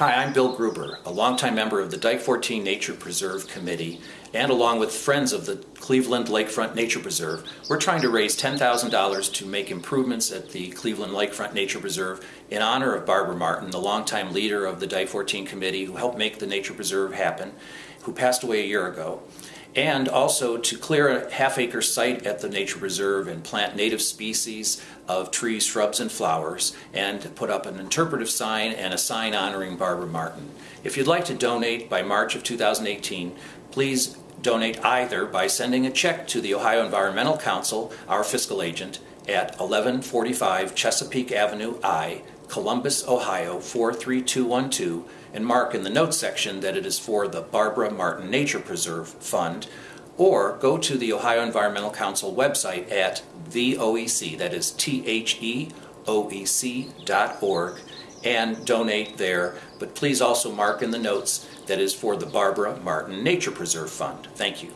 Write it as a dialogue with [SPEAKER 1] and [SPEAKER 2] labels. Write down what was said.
[SPEAKER 1] Hi, I'm Bill Gruber, a longtime member of the Dike 14 Nature Preserve Committee, and along with friends of the Cleveland Lakefront Nature Preserve, we're trying to raise $10,000 to make improvements at the Cleveland Lakefront Nature Preserve in honor of Barbara Martin, the longtime leader of the Dike 14 Committee who helped make the Nature Preserve happen, who passed away a year ago and also to clear a half acre site at the nature reserve and plant native species of trees, shrubs, and flowers, and put up an interpretive sign and a sign honoring Barbara Martin. If you'd like to donate by March of 2018, please donate either by sending a check to the Ohio Environmental Council, our fiscal agent, at 1145 Chesapeake Avenue I, Columbus, Ohio 43212 and mark in the notes section that it is for the Barbara Martin Nature Preserve Fund or go to the Ohio Environmental Council website at theoec, that is T-H-E-O-E-C dot org and donate there. But please also mark in the notes that is for the Barbara Martin Nature Preserve Fund. Thank you.